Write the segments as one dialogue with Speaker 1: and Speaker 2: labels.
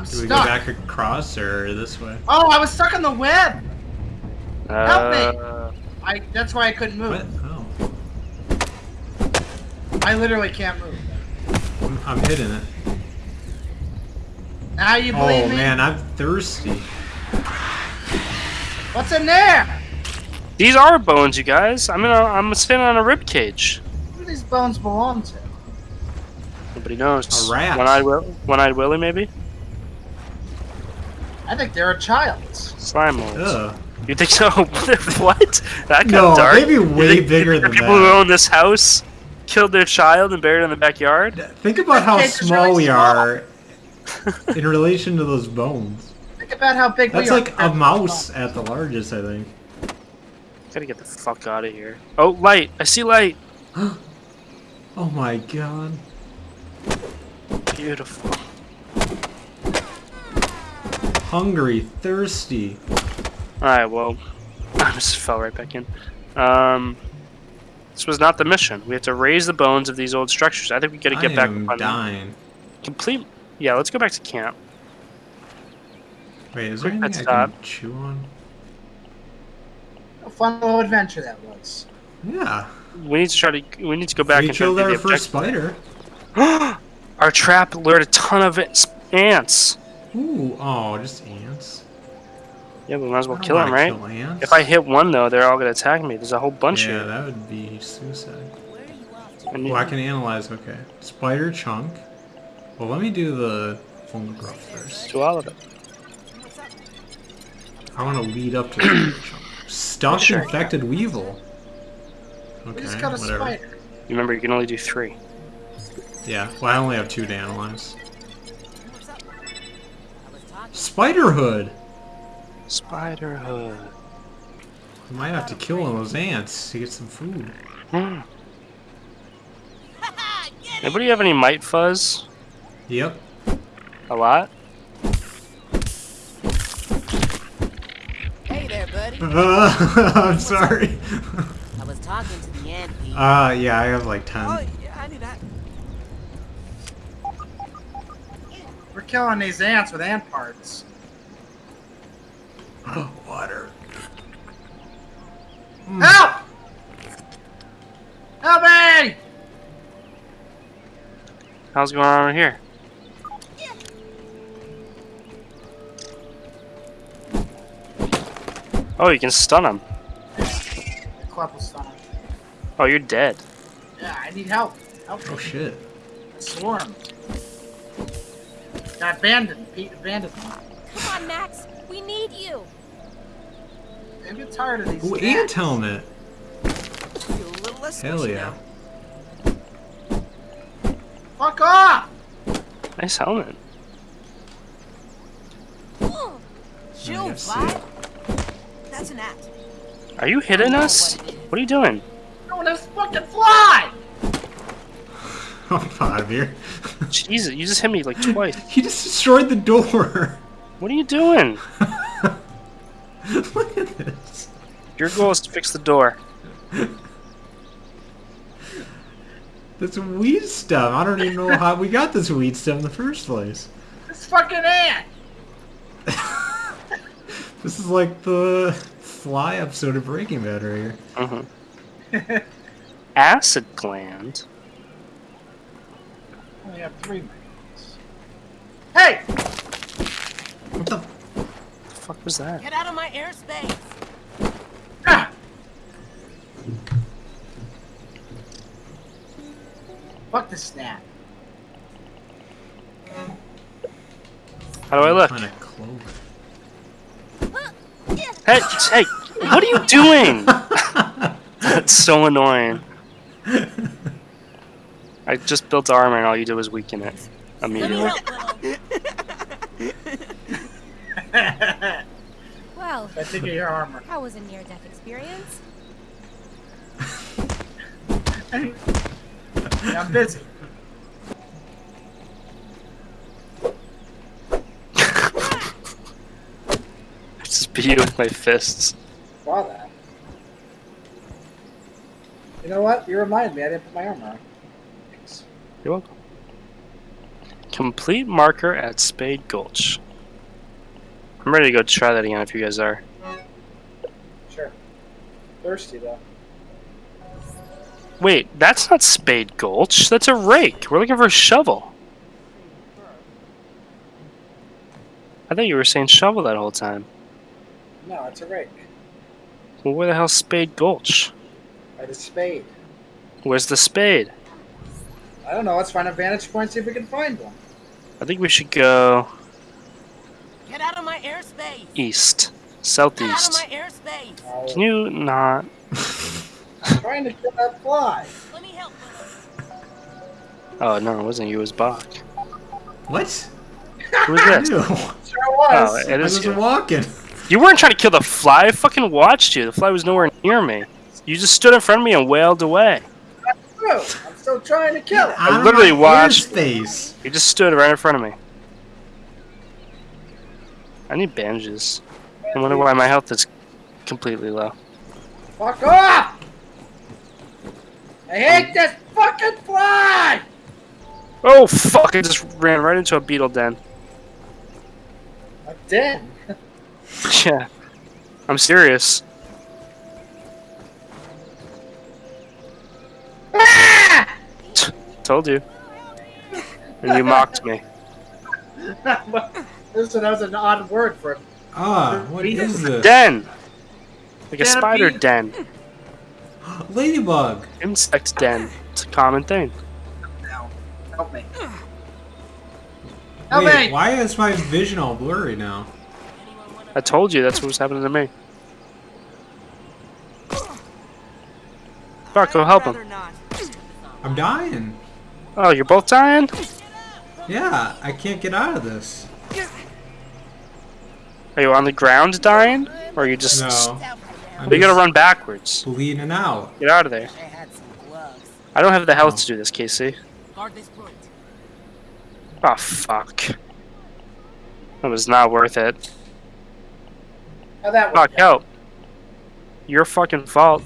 Speaker 1: I'm
Speaker 2: Do we go back across or this way?
Speaker 1: Oh, I was stuck on the web. Help me.
Speaker 3: Uh,
Speaker 1: I. That's why I couldn't move.
Speaker 2: What? Oh.
Speaker 1: I literally can't move.
Speaker 2: I'm, I'm hitting it.
Speaker 1: Now you believe
Speaker 2: Oh
Speaker 1: me?
Speaker 2: man, I'm thirsty.
Speaker 1: What's in there?
Speaker 3: these are bones, you guys. I'm in a, I'm standing on a rib cage.
Speaker 1: Who do these bones belong to?
Speaker 3: Nobody knows.
Speaker 2: A rat.
Speaker 3: One-eyed, Will- one-eyed Willie, maybe.
Speaker 1: I think they're a child.
Speaker 3: Slime molds.
Speaker 2: Ugh.
Speaker 3: You think so? what? That got
Speaker 2: No,
Speaker 3: dark.
Speaker 2: they'd be
Speaker 3: You
Speaker 2: way bigger
Speaker 3: than think
Speaker 2: than
Speaker 3: people who own this house killed their child and buried it in the backyard.
Speaker 2: Think about how small
Speaker 1: really
Speaker 2: we
Speaker 1: small.
Speaker 2: are in relation to those bones.
Speaker 1: Think about how big
Speaker 2: That's
Speaker 1: we are.
Speaker 2: like a mouse at the largest, I think.
Speaker 3: Gotta get the fuck out of here. Oh, light! I see light.
Speaker 2: Oh my god.
Speaker 3: Beautiful.
Speaker 2: Hungry, thirsty.
Speaker 3: All right. Well, I just fell right back in. Um, this was not the mission. We have to raise the bones of these old structures. I think we gotta get
Speaker 2: I
Speaker 3: back
Speaker 2: am
Speaker 3: on
Speaker 2: dying.
Speaker 3: complete. Yeah, let's go back to camp.
Speaker 2: Wait, is there
Speaker 3: Quick
Speaker 2: anything
Speaker 3: pit
Speaker 2: I
Speaker 3: stop.
Speaker 2: can chew on?
Speaker 1: A fun little adventure that was.
Speaker 2: Yeah.
Speaker 3: We need to try to. We need to go back
Speaker 2: we
Speaker 3: and try to
Speaker 2: killed our
Speaker 3: the
Speaker 2: first
Speaker 3: objective.
Speaker 2: spider.
Speaker 3: Our trap lured a ton of ants.
Speaker 2: Ooh, oh, just ants.
Speaker 3: Yeah, we might as well kill them, right?
Speaker 2: kill.
Speaker 3: If I hit one though, they're all gonna attack me. There's a whole bunch
Speaker 2: yeah,
Speaker 3: here.
Speaker 2: Yeah, that would be suicide.
Speaker 3: I need-
Speaker 2: Well, I can analyze. Okay, spider chunk. Well, let me do the full growth first.
Speaker 3: do all of it.
Speaker 2: I want to lead up to the spider chunk. Stuffed
Speaker 3: Sure.
Speaker 2: infected weevil.
Speaker 1: We
Speaker 2: Okay,
Speaker 1: just got a
Speaker 2: whatever.
Speaker 1: spider.
Speaker 3: Remember, you can only do three.
Speaker 2: Yeah, well, I only have two to analyze. Spider hood.
Speaker 3: Spider hood.
Speaker 2: I might have to kill one of those ants to get some food.
Speaker 3: Hmm. Anybody have any mite fuzz?
Speaker 2: Yep.
Speaker 3: A lot?
Speaker 4: Hey there, buddy.
Speaker 2: I'm sorry.
Speaker 4: I was talking to the ant bee.
Speaker 2: Uh, yeah, I have like 10.
Speaker 4: oh, yeah, I knew that.
Speaker 1: We're killing these ants with ant parts.
Speaker 2: Oh water. Hmm.
Speaker 1: Help! Help me!
Speaker 3: How's going on over here? Oh, you can stun them.
Speaker 1: Club was stunned.
Speaker 3: Oh, you're dead.
Speaker 1: Yeah, I need help. Help
Speaker 2: Oh
Speaker 1: me.
Speaker 2: shit.
Speaker 1: Swarm. Got abandoned. Pete abandoned.
Speaker 5: Come on, Max. We need you.
Speaker 1: I'm getting tired of these
Speaker 2: Ooh,
Speaker 1: ants.
Speaker 2: ant helmet.
Speaker 4: Feel little
Speaker 2: Hell yeah.
Speaker 4: now.
Speaker 1: Fuck off!
Speaker 3: Nice helmet.
Speaker 4: Chill,
Speaker 2: I see.
Speaker 4: vibe. That's an ant.
Speaker 3: Are you hitting us? What are you doing?
Speaker 1: I No, this fucking fly!
Speaker 2: I'm out of here.
Speaker 3: Jesus, you just hit me like twice.
Speaker 2: he just destroyed the door.
Speaker 3: What are you doing?
Speaker 2: Look at this.
Speaker 3: Your goal is to fix the door.
Speaker 2: This weed stuff. I don't even know how we got this weed stuff in the first place.
Speaker 1: This fucking ant!
Speaker 2: This is like the fly episode of Breaking Bad right here.
Speaker 3: hmm Acid gland.
Speaker 1: Only have three minutes. Hey!
Speaker 2: What the?
Speaker 3: The fuck was that?
Speaker 4: Get out of my airspace.
Speaker 1: Ah! Fuck the snap.
Speaker 3: How do I look?
Speaker 2: Kind of cloak.
Speaker 3: Hey, hey, what are you doing? That's so annoying. I just built armor and all you did was weaken it immediately.
Speaker 4: help.
Speaker 5: Well,
Speaker 1: I think of your armor.
Speaker 5: that was a near-death experience.
Speaker 1: Yeah, I'm busy.
Speaker 3: I just beat you with my fists.
Speaker 1: Saw that. You know what? You remind me. I didn't put my armor on. Thanks.
Speaker 3: You're welcome. Complete marker at Spade Gulch. I'm ready to go try that again if you guys are.
Speaker 1: Sure. Thirsty though.
Speaker 3: Wait, that's not Spade Gulch. That's a rake. We're looking for a shovel. I thought you were saying shovel that whole time.
Speaker 1: No, it's a rake.
Speaker 3: Well, where the hell's Spade Gulch?
Speaker 1: By the spade.
Speaker 3: Where's the spade?
Speaker 1: I don't know. Let's find a vantage point. See if we can find one.
Speaker 3: I think we should go
Speaker 4: Get out of my airspace.
Speaker 3: east, southeast.
Speaker 4: Get out of my airspace.
Speaker 1: Oh,
Speaker 3: Can you not?
Speaker 1: I'm trying to kill that fly.
Speaker 4: Let me help.
Speaker 3: Oh no, it wasn't you. It was Bach.
Speaker 2: What?
Speaker 3: Who was this?
Speaker 2: Ew.
Speaker 1: Sure
Speaker 3: Oh,
Speaker 1: was.
Speaker 3: it
Speaker 2: I was
Speaker 3: you.
Speaker 2: walking.
Speaker 3: You weren't trying to kill the fly. I fucking watched you. The fly was nowhere near me. You just stood in front of me and wailed away.
Speaker 1: That's True. I'm still trying to kill it.
Speaker 2: Out of
Speaker 3: literally
Speaker 2: my
Speaker 3: watched-
Speaker 2: Face.
Speaker 3: You just stood right in front of me. I need bandages. I wonder why my health is completely low.
Speaker 1: Fuck off! I hate this fucking fly!
Speaker 3: Oh fuck! I just ran right into a beetle den.
Speaker 1: I'm dead.
Speaker 3: Yeah. I'm serious. Told you. And you mocked me.
Speaker 1: Listen, that was an odd word for
Speaker 2: Ah, what is this?
Speaker 3: Den! Like a
Speaker 1: Den of
Speaker 3: spider
Speaker 1: bees.
Speaker 3: den.
Speaker 2: Ladybug.
Speaker 3: Insect den. It's a common thing.
Speaker 1: now. Help me. Help
Speaker 2: Wait,
Speaker 1: me!
Speaker 2: why is my vision all blurry now?
Speaker 3: I told you that's what was happening to me. Fuck, go help him.
Speaker 4: Not.
Speaker 2: I'm dying.
Speaker 3: Oh, you're both dying?
Speaker 2: Yeah, I can't get out of this.
Speaker 3: Are you on the ground dying? Or are you just.
Speaker 2: No. I'm
Speaker 3: You gotta run backwards.
Speaker 2: bleeding out.
Speaker 3: Get out of there.
Speaker 4: I had some gloves.
Speaker 3: I don't have the health to do this, Casey.
Speaker 4: Guard.
Speaker 3: Oh, fuck. That was not worth it.
Speaker 1: How that
Speaker 3: Fuck,
Speaker 1: work?
Speaker 3: help. Your fucking fault.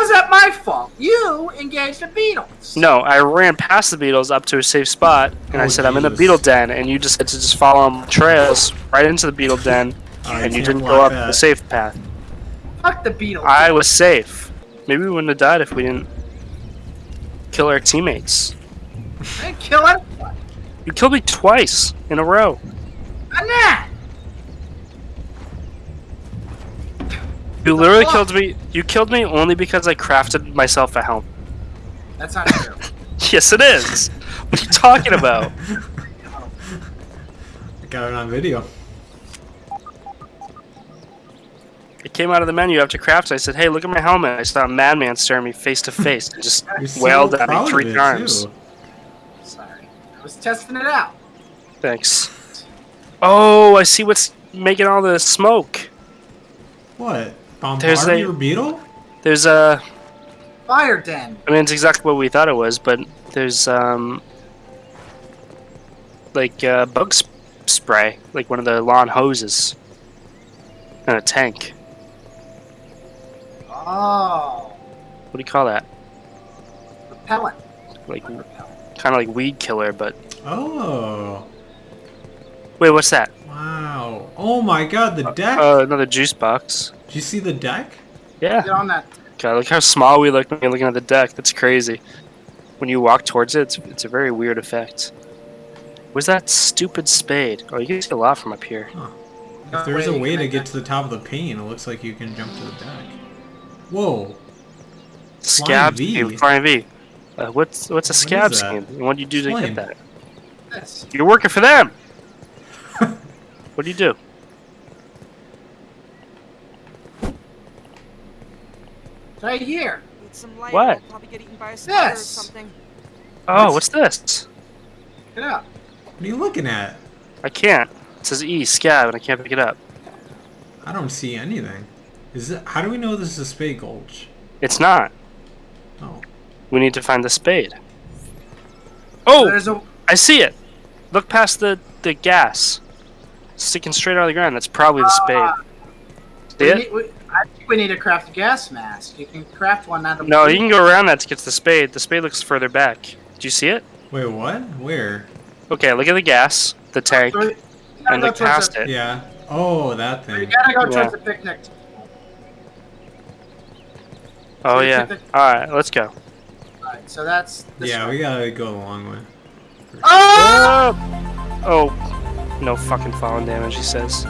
Speaker 1: How's that my fault? You engaged the beetles.
Speaker 3: No, I ran past the beetles up to a safe spot, and I
Speaker 2: Oh,
Speaker 3: said I'm in the beetle den, and you just had to just follow on trails right into the beetle den,
Speaker 2: I
Speaker 3: and you didn't go up
Speaker 2: that.
Speaker 3: the safe path.
Speaker 1: Fuck the beetles.
Speaker 3: I was safe. Maybe we wouldn't have died if we didn't kill our teammates.
Speaker 1: I didn't kill anyone.
Speaker 3: You killed me twice in a row.
Speaker 1: I'm not.
Speaker 3: You literally
Speaker 1: fuck?
Speaker 3: killed me. You killed me only because I crafted myself a helmet.
Speaker 1: That's not true.
Speaker 3: Yes, it is. What are you talking about?
Speaker 2: I got it on video.
Speaker 3: It came out of the menu after craft. I said, "Hey, look at my helmet." I saw a madman staring me face to face and just
Speaker 2: so
Speaker 3: wailed at me three
Speaker 2: it,
Speaker 3: times.
Speaker 2: too.
Speaker 1: Sorry. I was testing it out.
Speaker 3: Thanks. Oh, I see what's making all the smoke.
Speaker 2: What?
Speaker 3: There's a-
Speaker 2: your beetle?
Speaker 3: There's a.
Speaker 1: Fire den.
Speaker 3: I mean, it's exactly what we thought it was, but there's um. Like uh, bug sp- spray, like one of the lawn hoses, and a tank.
Speaker 1: Oh.
Speaker 3: What do you call that?
Speaker 1: Repellent.
Speaker 3: Like
Speaker 1: Repellent.
Speaker 3: kind of like weed killer, but
Speaker 2: Oh.
Speaker 3: wait, what's that?
Speaker 2: Wow. Oh my god, the deck.
Speaker 3: Uh, another juice box.
Speaker 2: Did you see the deck?
Speaker 3: Yeah.
Speaker 1: Get on that.
Speaker 3: God, look how small we look when you're looking at the deck. That's crazy. When you walk towards it, it's, it's a very weird effect. Where's that stupid spade? Oh, you can see a lot from up here.
Speaker 2: If there's a way to get to the top of the pane, it looks like you can jump to the deck. Whoa.
Speaker 3: Scab
Speaker 2: V.
Speaker 3: scheme. Flying V. Uh, what's what's a
Speaker 2: What
Speaker 3: scab
Speaker 2: is
Speaker 3: scheme? What do you do to
Speaker 2: Explain.
Speaker 3: get that?
Speaker 1: This.
Speaker 3: You're working for them. what do you do?
Speaker 1: Right here.
Speaker 4: Need some light.
Speaker 3: What?
Speaker 4: I'll probably get eaten by a spider or
Speaker 1: This.
Speaker 4: something.
Speaker 3: Oh, what's this?
Speaker 1: Get up.
Speaker 2: What are you looking at?
Speaker 3: I can't. It says E scab, and I can't pick it up.
Speaker 2: I don't see anything. Is it? How do we know this is a spade gulch?
Speaker 3: It's not.
Speaker 2: Oh.
Speaker 3: We need to find the spade. Oh,
Speaker 1: There's a.
Speaker 3: I see it. Look past the the gas, sticking straight out of the ground. That's probably the spade. Ah! See
Speaker 1: We
Speaker 3: it?
Speaker 1: need, we, I think we need to craft a gas mask. You can craft one out of.
Speaker 3: No, you can go around that to get to the spade. The spade looks further back. Do you see it?
Speaker 2: Wait, what? Where?
Speaker 3: Okay, look at the gas, the tank,
Speaker 1: So
Speaker 3: and
Speaker 1: go
Speaker 3: look past
Speaker 1: the,
Speaker 3: it.
Speaker 2: Yeah. Oh, that
Speaker 1: You
Speaker 2: thing.
Speaker 1: gotta go
Speaker 3: Yeah.
Speaker 1: towards the picnic.
Speaker 3: Oh
Speaker 1: So
Speaker 3: yeah.
Speaker 1: took
Speaker 3: All right, let's go.
Speaker 1: Alright, so that's. This
Speaker 2: Yeah,
Speaker 1: way.
Speaker 2: we gotta go a long way. Ah!
Speaker 1: Oh!
Speaker 3: Oh, no fucking falling damage. He says.